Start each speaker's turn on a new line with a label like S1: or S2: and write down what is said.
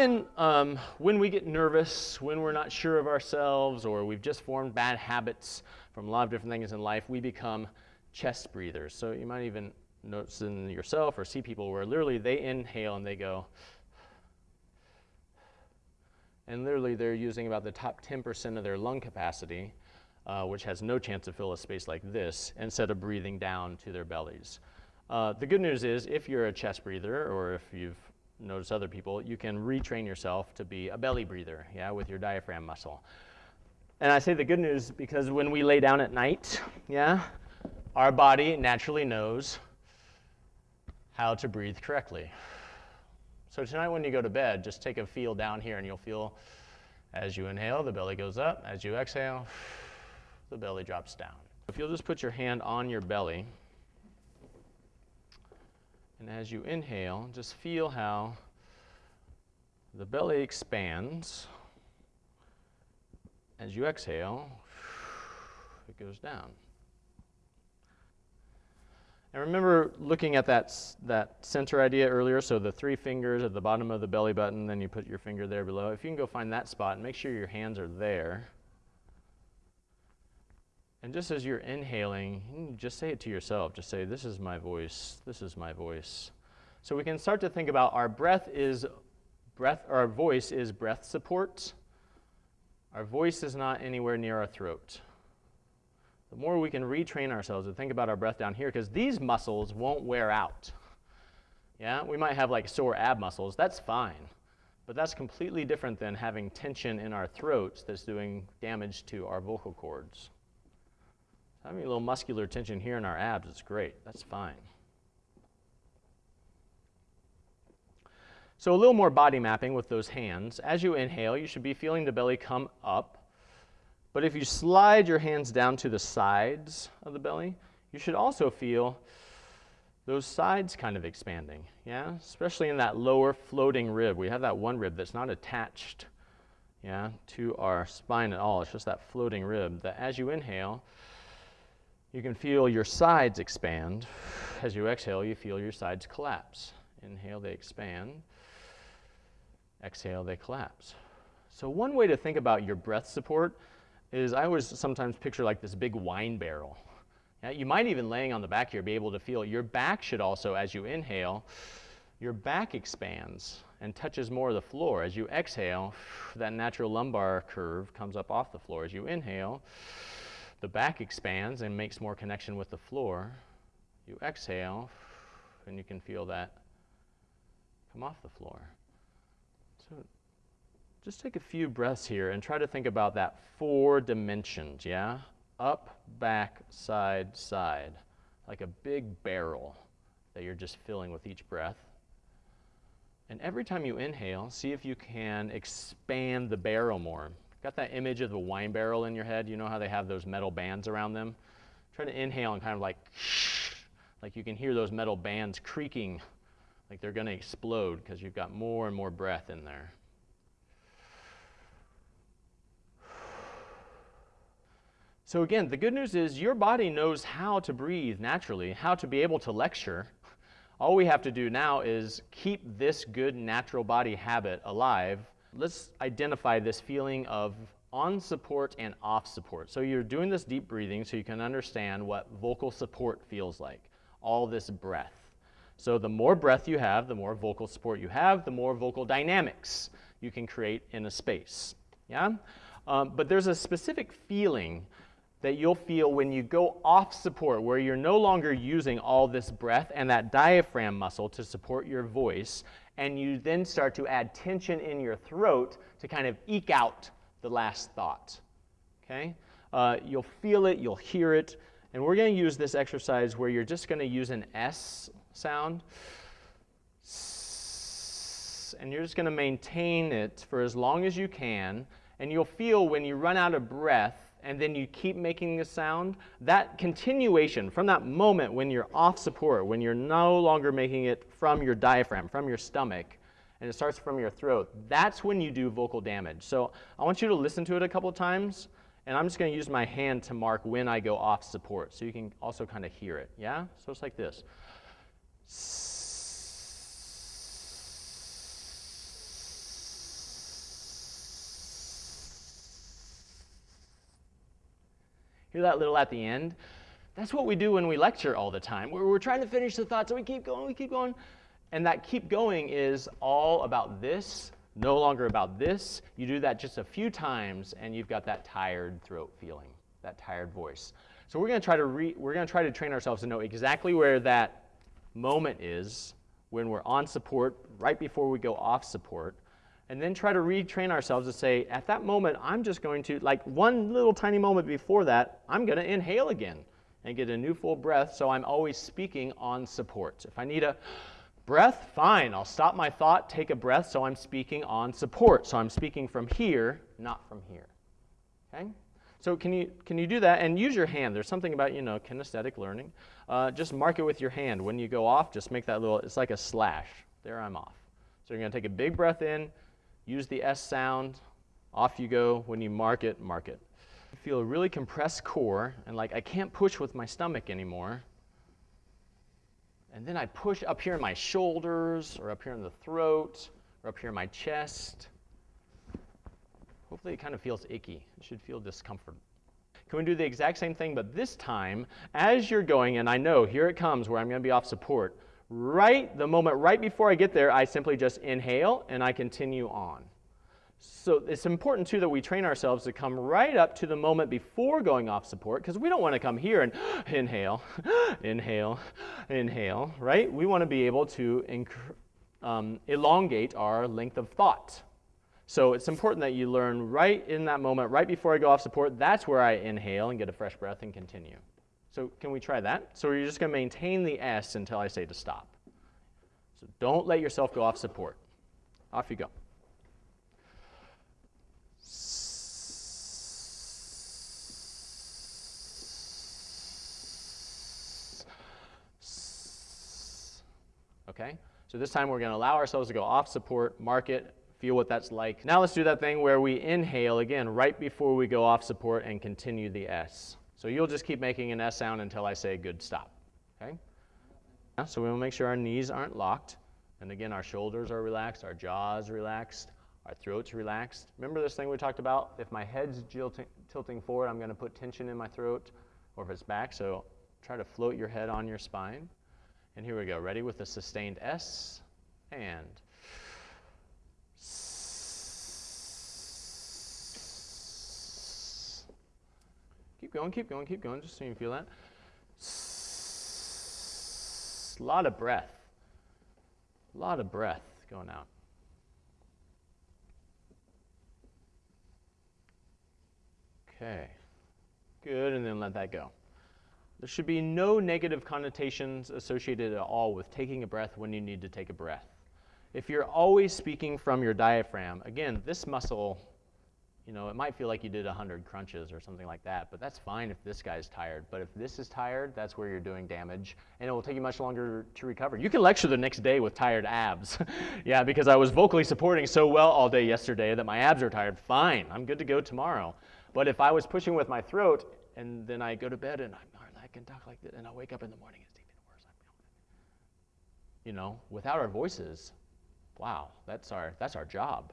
S1: um, when we get nervous, when we're not sure of ourselves, or we've just formed bad habits from a lot of different things in life, we become chest breathers. So you might even notice in yourself or see people where literally they inhale and they go, and literally they're using about the top 10% of their lung capacity, uh, which has no chance to fill a space like this, instead of breathing down to their bellies. Uh, the good news is if you're a chest breather or if you've noticed other people, you can retrain yourself to be a belly breather, yeah, with your diaphragm muscle. And I say the good news because when we lay down at night, yeah, our body naturally knows how to breathe correctly. So tonight when you go to bed, just take a feel down here and you'll feel as you inhale, the belly goes up. As you exhale, the belly drops down. If you'll just put your hand on your belly, and as you inhale, just feel how the belly expands. As you exhale, it goes down. And remember looking at that, that center idea earlier, so the three fingers at the bottom of the belly button, then you put your finger there below. If you can go find that spot and make sure your hands are there. And just as you're inhaling, just say it to yourself. Just say, this is my voice, this is my voice. So we can start to think about our breath is breath, our voice is breath support. Our voice is not anywhere near our throat the more we can retrain ourselves to think about our breath down here, because these muscles won't wear out. Yeah, we might have like sore ab muscles, that's fine. But that's completely different than having tension in our throats that's doing damage to our vocal cords. Having a little muscular tension here in our abs is great, that's fine. So a little more body mapping with those hands. As you inhale, you should be feeling the belly come up but if you slide your hands down to the sides of the belly, you should also feel those sides kind of expanding, yeah? Especially in that lower floating rib. We have that one rib that's not attached, yeah, to our spine at all. It's just that floating rib that as you inhale, you can feel your sides expand. As you exhale, you feel your sides collapse. Inhale, they expand. Exhale, they collapse. So one way to think about your breath support is I always sometimes picture like this big wine barrel. Yeah, you might even laying on the back here be able to feel your back should also, as you inhale, your back expands and touches more of the floor. As you exhale, that natural lumbar curve comes up off the floor. As you inhale, the back expands and makes more connection with the floor. You exhale, and you can feel that come off the floor. So just take a few breaths here and try to think about that four dimensions, yeah? Up, back, side, side. Like a big barrel that you're just filling with each breath. And every time you inhale, see if you can expand the barrel more. Got that image of the wine barrel in your head? You know how they have those metal bands around them? Try to inhale and kind of like, like you can hear those metal bands creaking, like they're going to explode because you've got more and more breath in there. So again, the good news is your body knows how to breathe naturally, how to be able to lecture. All we have to do now is keep this good natural body habit alive. Let's identify this feeling of on support and off support. So you're doing this deep breathing so you can understand what vocal support feels like, all this breath. So the more breath you have, the more vocal support you have, the more vocal dynamics you can create in a space. Yeah? Um, but there's a specific feeling that you'll feel when you go off support, where you're no longer using all this breath and that diaphragm muscle to support your voice, and you then start to add tension in your throat to kind of eke out the last thought. Okay? Uh, you'll feel it, you'll hear it, and we're going to use this exercise where you're just going to use an S sound, and you're just going to maintain it for as long as you can, and you'll feel when you run out of breath and then you keep making the sound, that continuation from that moment when you're off support, when you're no longer making it from your diaphragm, from your stomach, and it starts from your throat, that's when you do vocal damage. So I want you to listen to it a couple times, and I'm just going to use my hand to mark when I go off support, so you can also kind of hear it, yeah? So it's like this. Hear that little at the end? That's what we do when we lecture all the time. We're, we're trying to finish the thought, so we keep going, we keep going. And that keep going is all about this, no longer about this. You do that just a few times, and you've got that tired throat feeling, that tired voice. So we're going to try to re- we're going to try to train ourselves to know exactly where that moment is when we're on support, right before we go off support, and then try to retrain ourselves to say, at that moment, I'm just going to, like one little tiny moment before that, I'm going to inhale again and get a new full breath so I'm always speaking on support. If I need a breath, fine, I'll stop my thought, take a breath so I'm speaking on support. So I'm speaking from here, not from here. Okay? So can you, can you do that and use your hand? There's something about, you know, kinesthetic learning. Uh, just mark it with your hand. When you go off, just make that little, it's like a slash. There I'm off. So you're going to take a big breath in, use the S sound, off you go. When you mark it, mark it. I feel a really compressed core and like I can't push with my stomach anymore. And then I push up here in my shoulders or up here in the throat or up here in my chest. Hopefully it kind of feels icky. It should feel discomfort. Can we do the exact same thing, but this time, as you're going, and I know here it comes where I'm going to be off support, right the moment right before I get there, I simply just inhale and I continue on. So it's important too that we train ourselves to come right up to the moment before going off support because we don't want to come here and inhale, inhale, inhale, right? We want to be able to um, elongate our length of thought. So it's important that you learn right in that moment, right before I go off support, that's where I inhale and get a fresh breath and continue. So can we try that? So you're just going to maintain the S until I say to stop. So don't let yourself go off support. Off you go. Okay? So this time we're going to allow ourselves to go off support, mark it, feel what that's like. Now let's do that thing where we inhale again right before we go off support and continue the S. So you'll just keep making an S sound until I say good stop. Okay? So we will make sure our knees aren't locked. And again, our shoulders are relaxed, our jaws relaxed, our throat's relaxed. Remember this thing we talked about? If my head's tilting forward, I'm going to put tension in my throat, or if it's back, so try to float your head on your spine. And here we go. Ready with a sustained S and Keep going, keep going, keep going, just so you can feel that. A lot of breath. A lot of breath going out. Okay. Good, and then let that go. There should be no negative connotations associated at all with taking a breath when you need to take a breath. If you're always speaking from your diaphragm, again, this muscle you know, it might feel like you did 100 crunches or something like that, but that's fine if this guy's tired. But if this is tired, that's where you're doing damage, and it will take you much longer to recover. You can lecture the next day with tired abs. yeah, because I was vocally supporting so well all day yesterday that my abs are tired. Fine, I'm good to go tomorrow. But if I was pushing with my throat, and then I go to bed and I'm, I can talk like this, and I wake up in the morning, it's even worse. You know, without our voices, wow, that's our, that's our job.